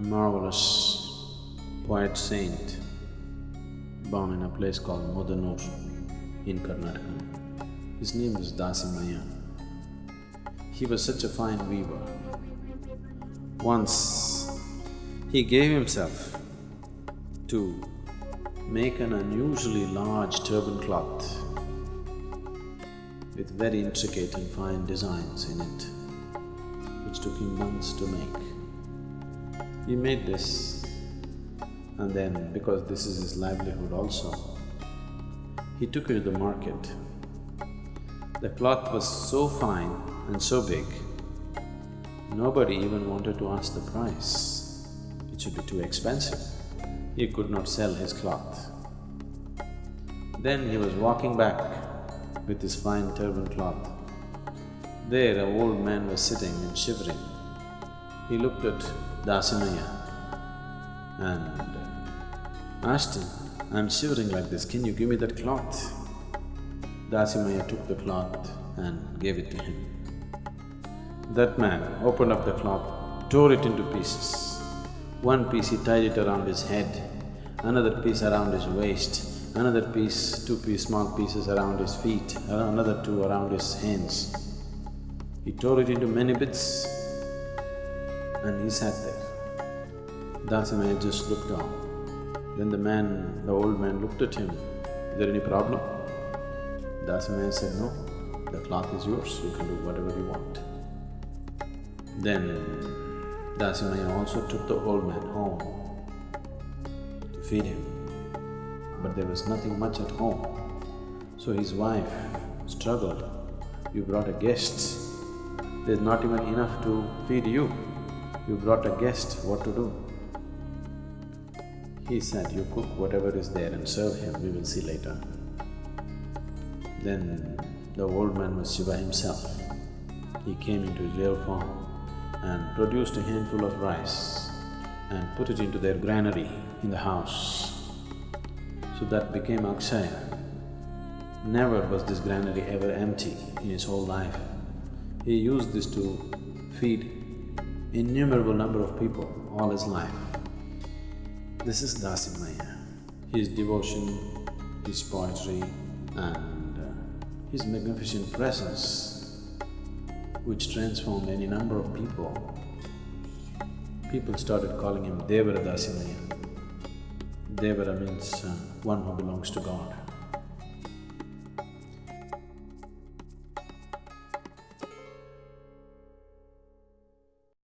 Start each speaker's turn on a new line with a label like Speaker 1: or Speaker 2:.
Speaker 1: marvelous poet saint born in a place called Mudanur in Karnataka. His name was Dasimaya. He was such a fine weaver. Once he gave himself to make an unusually large turban cloth with very intricate and fine designs in it, which took him months to make. He made this and then because this is his livelihood also, he took it to the market. The cloth was so fine and so big, nobody even wanted to ask the price. It should be too expensive. He could not sell his cloth. Then he was walking back with his fine turban cloth. There, a old man was sitting and shivering. He looked at Dasimaya and asked him, I'm shivering like this, can you give me that cloth? Dasimaya took the cloth and gave it to him. That man opened up the cloth, tore it into pieces. One piece he tied it around his head, another piece around his waist, another piece, two piece, small pieces around his feet, another two around his hands. He tore it into many bits and he sat there. Dasimaya just looked on. Then the man, the old man looked at him, is there any problem? Dasimaya said, no, the cloth is yours, you can do whatever you want. Then Dasimaya also took the old man home to feed him, but there was nothing much at home. So his wife struggled, you brought a guest, there's not even enough to feed you. You brought a guest, what to do? He said, you cook whatever is there and serve him, we will see later. Then the old man was Shiva himself. He came into his real form and produced a handful of rice and put it into their granary in the house. So that became Akshaya. Never was this granary ever empty in his whole life. He used this to feed innumerable number of people all his life. This is Dasimaya. His devotion, his poetry and uh, his magnificent presence which transformed any number of people. People started calling him Devara Dasimaya. Devara means uh, one who belongs to God.